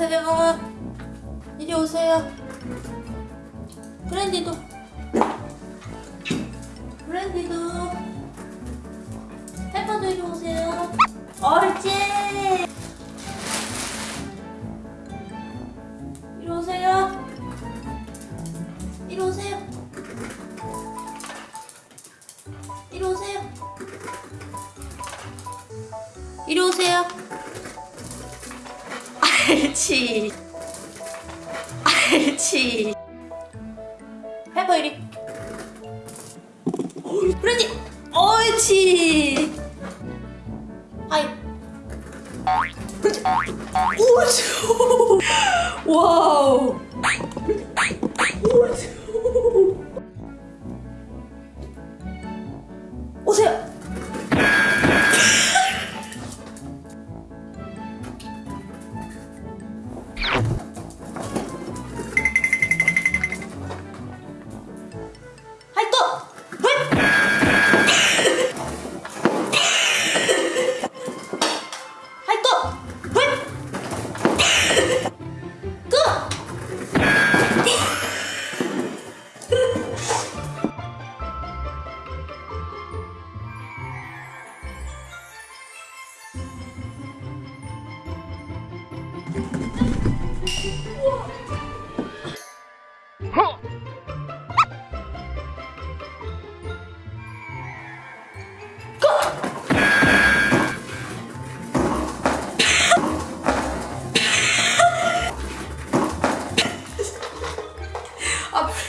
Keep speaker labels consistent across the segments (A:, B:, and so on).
A: 오세요. 이리 오세요. 브랜디도. 브랜디도. 페퍼도 이리 오세요. 옳지. 이리 오세요. 이리 오세요. 이리 오세요. 이리 오세요. 알지. 알지. 페퍼 이리. 브랜디. 옳지. 하이. 오죠. 와우. 오세요.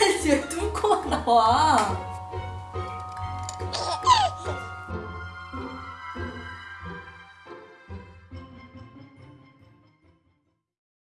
A: 아 프렌즈 왜 뚫고 나와?